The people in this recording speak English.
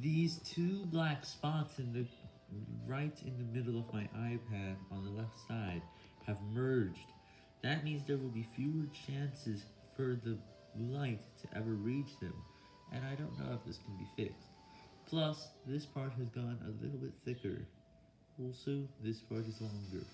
These two black spots in the right in the middle of my iPad on the left side have merged. That means there will be fewer chances for the light to ever reach them, and I don't know if this can be fixed. Plus, this part has gone a little bit thicker. Also, this part is longer.